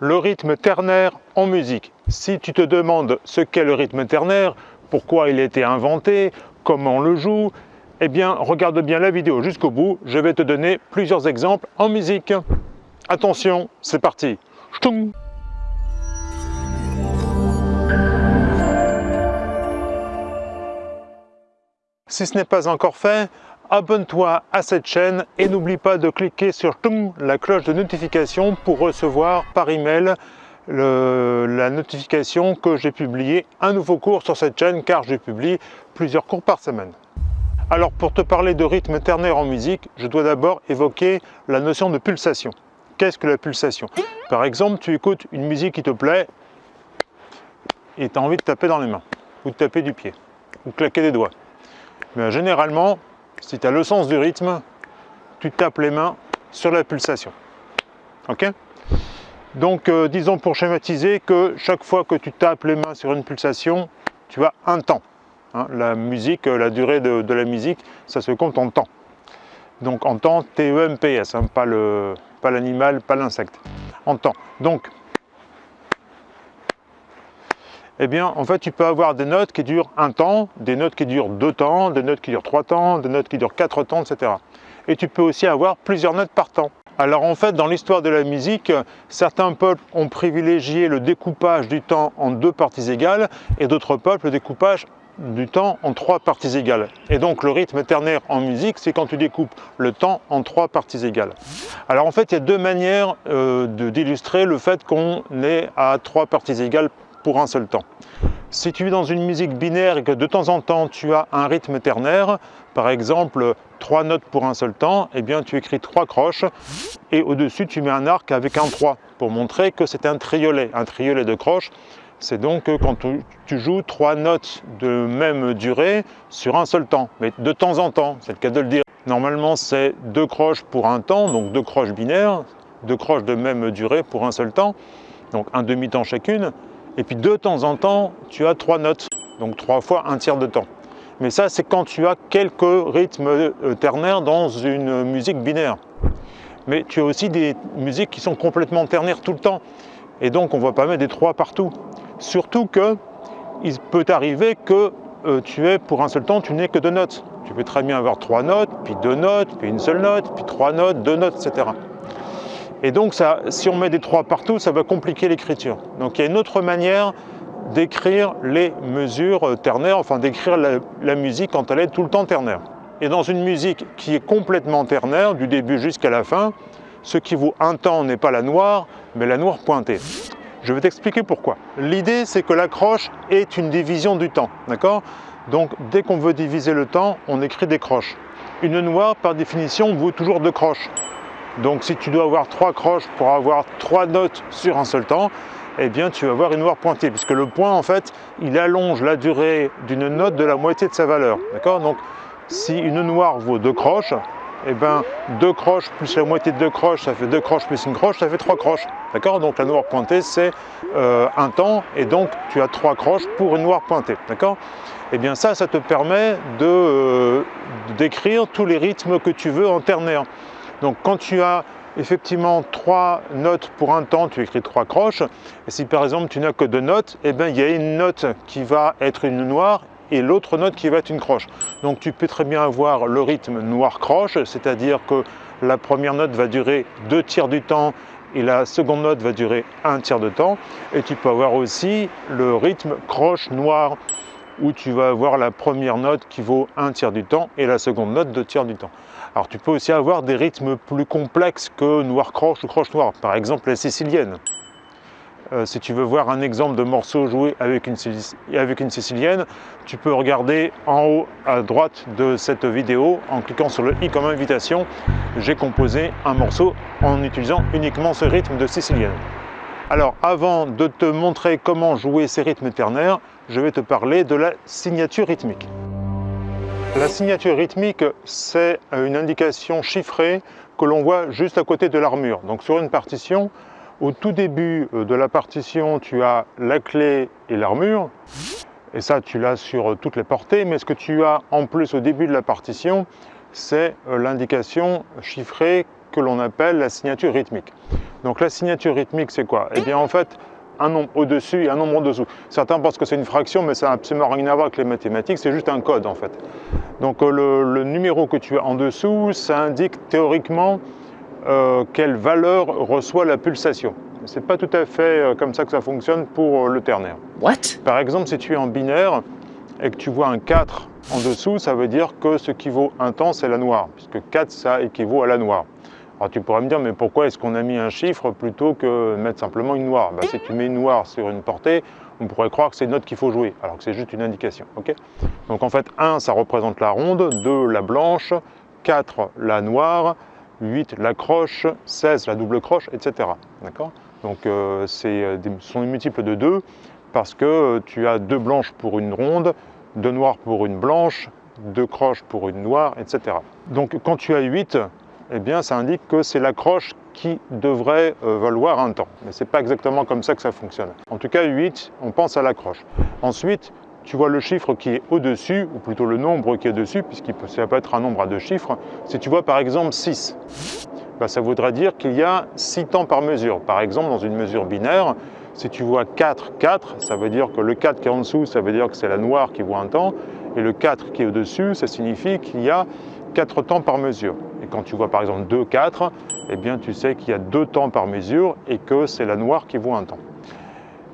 le rythme ternaire en musique. Si tu te demandes ce qu'est le rythme ternaire, pourquoi il a été inventé, comment on le joue, eh bien regarde bien la vidéo jusqu'au bout, je vais te donner plusieurs exemples en musique. Attention, c'est parti Si ce n'est pas encore fait, abonne-toi à cette chaîne et n'oublie pas de cliquer sur la cloche de notification pour recevoir par email la notification que j'ai publié un nouveau cours sur cette chaîne car je publie plusieurs cours par semaine. Alors pour te parler de rythme ternaire en musique, je dois d'abord évoquer la notion de pulsation. Qu'est-ce que la pulsation? Par exemple, tu écoutes une musique qui te plaît et tu as envie de taper dans les mains, ou de taper du pied, ou de claquer des doigts. Mais généralement, si tu as le sens du rythme, tu tapes les mains sur la pulsation. Ok? Donc, euh, disons pour schématiser que chaque fois que tu tapes les mains sur une pulsation, tu as un temps. Hein. la musique, euh, la durée de, la musique, ça se compte en temps. Donc en temps, T-E-M-P-S, hein, pas l'animal, pas l'insecte. En temps. Donc, eh bien, en fait, tu peux avoir des notes qui durent un temps, des notes qui durent deux temps, des notes qui durent trois temps, des notes qui durent quatre temps, etc. Et tu peux aussi avoir plusieurs notes par temps. Alors en fait, dans l'histoire de la musique, certains peuples ont privilégié le découpage du temps en deux parties égales et d'autres peuples le découpage du temps en trois parties égales. Et donc le rythme ternaire en musique, c'est quand tu découpes le temps en trois parties égales. Alors en fait, il y a deux manières euh, d'illustrer le fait qu'on est à trois parties égales pour un seul temps. Si tu es dans une musique binaire et que de temps en temps tu as un rythme ternaire, par exemple trois notes pour un seul temps, eh bien tu écris trois croches et au-dessus tu mets un arc avec un 3 pour montrer que c'est un triolet. Un triolet de croches, c'est donc quand tu joues trois notes de même durée sur un seul temps, mais de temps en temps, c'est le cas de le dire. Normalement c'est deux croches pour un temps, donc deux croches binaires, deux croches de même durée pour un seul temps, donc un demi-temps chacune. Et puis de temps en temps, tu as trois notes, donc trois fois un tiers de temps. Mais ça, c'est quand tu as quelques rythmes euh, ternaires dans une musique binaire. Mais tu as aussi des musiques qui sont complètement ternaires tout le temps. Et donc, on ne va pas mettre des trois partout. Surtout que il peut arriver que euh, tu es pour un seul temps, tu n'es que deux notes. Tu peux très bien avoir trois notes, puis deux notes, puis une seule note, puis trois notes, deux notes, etc. Et donc, si on met des trois partout, ça va compliquer l'écriture. Donc, il y a une autre manière d'écrire les mesures ternaires, enfin d'écrire la, musique quand elle est tout le temps ternaire. Et dans une musique qui est complètement ternaire, du début jusqu'à la fin, ce qui vaut un temps n'est pas la noire, mais la noire pointée. Je vais t'expliquer pourquoi. L'idée, c'est que l'accroche est une division du temps, d'accord? Donc, dès qu'on veut diviser le temps, on écrit des croches. Une noire, par définition, vaut toujours deux croches. Donc si tu dois avoir trois croches pour avoir trois notes sur un seul temps, eh bien tu vas avoir une noire pointée, puisque le point en fait, il allonge la durée d'une note de la moitié de sa valeur. D'accord? Donc si une noire vaut deux croches, eh bien deux croches plus la moitié de deux croches, ça fait deux croches plus une croche, ça fait trois croches. D'accord? Donc la noire pointée, c'est euh, un temps, et donc tu as trois croches pour une noire pointée. D'accord? Eh bien ça, ça te permet de euh, d'écrire tous les rythmes que tu veux en ternaire. Donc quand tu as effectivement trois notes pour un temps, tu écris trois croches. Et si par exemple tu n'as que deux notes, eh bien, il y a une note qui va être une noire et l'autre note qui va être une croche. Donc tu peux très bien avoir le rythme noir-croche, c'est-à-dire que la première note va durer deux tiers du temps et la seconde note va durer un tiers de temps. Et tu peux avoir aussi le rythme croche-noir où tu vas avoir la première note qui vaut un tiers du temps et la seconde note deux tiers du temps. Alors tu peux aussi avoir des rythmes plus complexes que noir croche ou croche noir, par exemple la sicilienne. Euh, si tu veux voir un exemple de morceau joué avec une, avec une sicilienne, tu peux regarder en haut à droite de cette vidéo en cliquant sur le i comme invitation. J'ai composé un morceau en utilisant uniquement ce rythme de sicilienne. Alors avant de te montrer comment jouer ces rythmes ternaires, je vais te parler de la signature rythmique. La signature rythmique, c'est une indication chiffrée que l'on voit juste à côté de l'armure. Donc sur une partition, au tout début euh, de la partition, tu as la clé et l'armure, et ça tu l'as sur toutes les portées, mais ce que tu as en plus au début de la partition, c'est euh, l'indication chiffrée que l'on appelle la signature rythmique. Donc la signature rythmique, c'est quoi? Eh bien en fait, un nombre au-dessus et un nombre en dessous. Certains pensent que c'est une fraction, mais ça n'a absolument rien à voir avec les mathématiques, c'est juste un code en fait. Donc euh, le, numéro que tu as en dessous, ça indique théoriquement euh, quelle valeur reçoit la pulsation. C'est pas tout à fait euh, comme ça que ça fonctionne pour le ternaire. What? Par exemple, si tu es en binaire et que tu vois un 4 en dessous, ça veut dire que ce qui vaut un temps, c'est la noire, puisque 4, ça équivaut à la noire. Alors tu pourrais me dire, mais pourquoi est-ce qu'on a mis un chiffre plutôt que mettre simplement une noire? Bah, Si tu mets une noire sur une portée, on pourrait croire que c'est une note qu'il faut jouer, alors que c'est juste une indication. Donc en fait, 1, ça représente la ronde, 2, la blanche, 4, la noire, 8, la croche, 16, la double croche, etc. D'accord? Donc euh, euh, ce sont des multiples de 2 parce que euh, tu as deux blanches pour une ronde, deux noires pour une blanche, deux croches pour une noire, etc. Donc quand tu as 8, eh bien ça indique que c'est la croche qui devrait euh, valoir un temps. Mais ce n'est pas exactement comme ça que ça fonctionne. En tout cas, 8, on pense à la croche. Ensuite, tu vois le chiffre qui est au-dessus, ou plutôt le nombre qui est dessus, puisqu'il peut, ça peut être un nombre à deux chiffres. Si tu vois par exemple 6, bah, ça voudrait dire qu'il y a 6 temps par mesure. Par exemple, dans une mesure binaire, si tu vois 4, 4, ça veut dire que le 4 qui est en dessous, ça veut dire que c'est la noire qui voit un temps, et le 4 qui est au-dessus, ça signifie qu'il y a 4 temps par mesure. Quand tu vois par exemple 2, 4, eh bien tu sais qu'il y a 2 temps par mesure et que c'est la noire qui vaut un temps.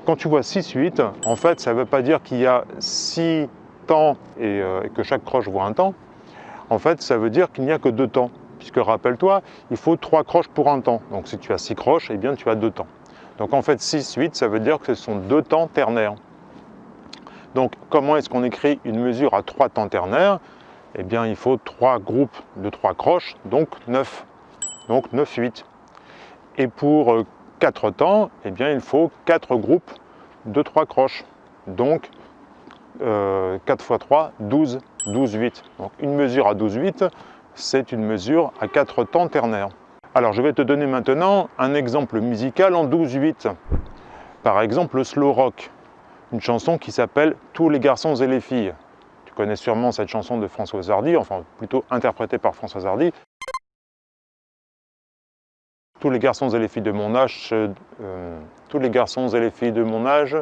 Quand tu vois 6, 8, en fait ça ne veut pas dire qu'il y a 6 temps euh, et, que chaque croche vaut un temps. En fait ça veut dire qu'il n'y a que 2 temps. Puisque rappelle-toi, il faut 3 croches pour un temps. Donc si tu as 6 croches, eh bien tu as 2 temps. Donc en fait 6, 8, ça veut dire que ce sont 2 temps ternaires. Donc comment est-ce qu'on écrit une mesure à 3 temps ternaires? Eh bien, il faut trois groupes de trois croches, donc 9. Donc 9, 8. Et pour 4 euh, temps, eh bien, il faut 4 groupes de 3 croches. Donc 4 x 3, 12, 12, 8. Donc une mesure à 12, 8, c'est une mesure à 4 temps ternaires. Alors je vais te donner maintenant un exemple musical en 12, 8. Par exemple le slow rock, une chanson qui s'appelle « Tous les garçons et les filles » connais sûrement cette chanson de François Hardy, enfin plutôt interprétée par François Hardy. Tous les garçons et les filles de mon âge, euh, tous les garçons et les filles de mon âge,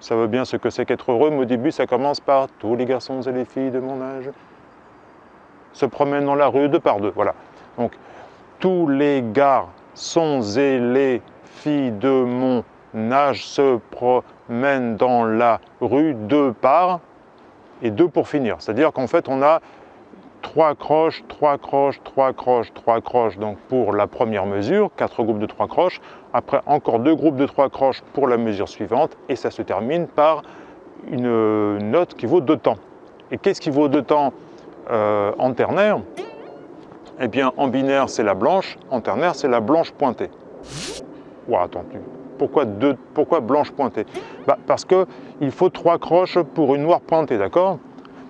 ça veut bien ce que c'est qu'être heureux, mais au début ça commence par tous les garçons et les filles de mon âge se promènent dans la rue deux par deux, voilà. Donc tous les garçons et les filles de mon âge se promènent dans la rue deux par et deux pour finir. C'est-à-dire qu'en fait, on a trois croches, trois croches, trois croches, trois croches, donc pour la première mesure, quatre groupes de trois croches. Après, encore deux groupes de trois croches pour la mesure suivante, et ça se termine par une note qui vaut deux temps. Et qu'est-ce qui vaut deux temps euh, en ternaire? Eh bien, en binaire, c'est la blanche, en ternaire, c'est la blanche pointée. Ouah, attends, pourquoi, deux, pourquoi blanche pointée bah, Parce qu'il faut trois croches pour une noire pointée, d'accord?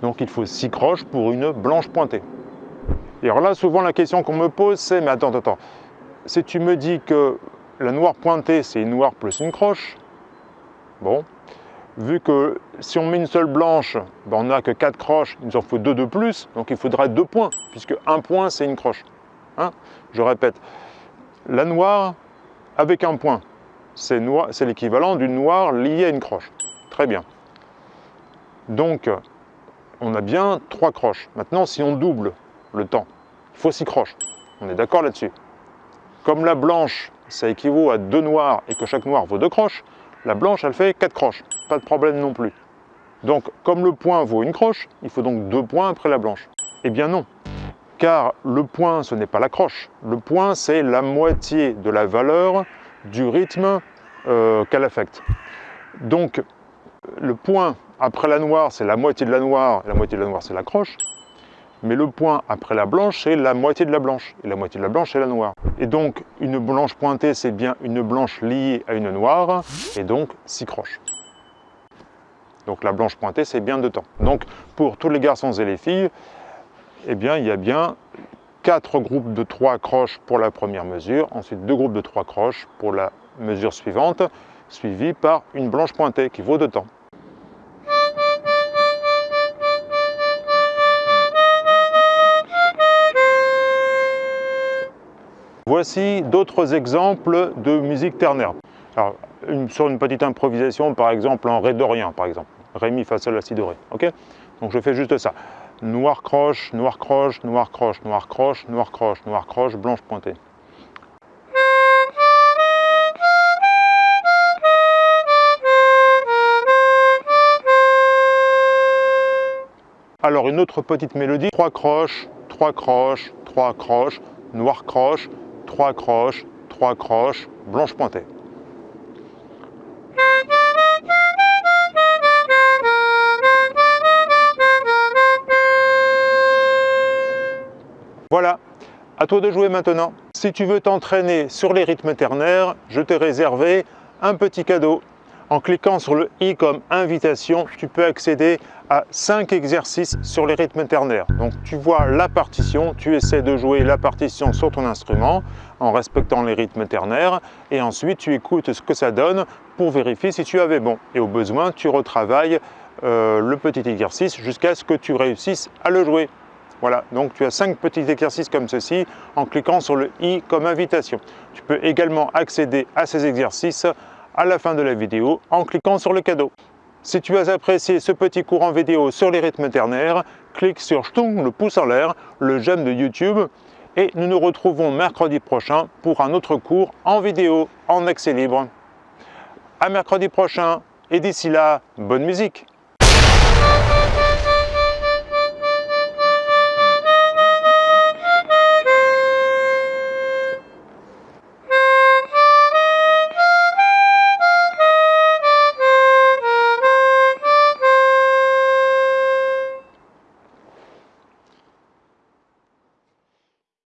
Donc il faut six croches pour une blanche pointée. Et alors là, souvent la question qu'on me pose, c'est, mais attends, attends, si tu me dis que la noire pointée, c'est une noire plus une croche, bon, vu que si on met une seule blanche, ben, on n'a que quatre croches, il nous en faut deux de plus, donc il faudrait deux points, puisque un point, c'est une croche. Hein? Je répète, la noire avec un point, c'est l'équivalent d'une noire liée à une croche. Très bien. Donc, on a bien trois croches. Maintenant, si on double le temps, il faut six croches. On est d'accord là-dessus. Comme la blanche, ça équivaut à deux noirs et que chaque noir vaut deux croches, la blanche, elle fait quatre croches. Pas de problème non plus. Donc, comme le point vaut une croche, il faut donc deux points après la blanche. Eh bien non, car le point, ce n'est pas la croche. Le point, c'est la moitié de la valeur du rythme euh, qu'elle affecte. Donc, le point après la noire, c'est la moitié de la noire, et la moitié de la noire, c'est la croche. Mais le point après la blanche, c'est la moitié de la blanche, et la moitié de la blanche, c'est la noire. Et donc, une blanche pointée, c'est bien une blanche liée à une noire, et donc six croches. Donc la blanche pointée, c'est bien deux temps. Donc, pour tous les garçons et les filles, eh bien, il y a bien quatre groupes de trois croches pour la première mesure, ensuite deux groupes de trois croches pour la mesure suivante, suivie par une blanche pointée qui vaut deux temps. Voici d'autres exemples de musique ternaire. Alors, sur une petite improvisation, par exemple en Ré d'Orient, par exemple. Ré, Mi, Fa, Sol, La, Si, Do, Ré. Ok? Donc je fais juste ça. Noir croche, noir croche, noir croche, noir croche, noir croche, noir croche, blanche pointée. Alors une autre petite mélodie, trois croches, trois croches, trois croches, noir croche, trois croches, trois croches, blanche pointée. Voilà, à toi de jouer maintenant. Si tu veux t'entraîner sur les rythmes ternaires, je t'ai réservé un petit cadeau. En cliquant sur le i comme invitation, tu peux accéder à 5 exercices sur les rythmes ternaires. Donc tu vois la partition, tu essaies de jouer la partition sur ton instrument en respectant les rythmes ternaires et ensuite tu écoutes ce que ça donne pour vérifier si tu avais bon. Et au besoin, tu retravailles euh, le petit exercice jusqu'à ce que tu réussisses à le jouer. Voilà, donc tu as 5 petits exercices comme ceci en cliquant sur le i comme invitation. Tu peux également accéder à ces exercices à la fin de la vidéo en cliquant sur le cadeau. Si tu as apprécié ce petit cours en vidéo sur les rythmes ternaires, clique sur le pouce en l'air, le j'aime de YouTube et nous nous retrouvons mercredi prochain pour un autre cours en vidéo en accès libre. À mercredi prochain et d'ici là, bonne musique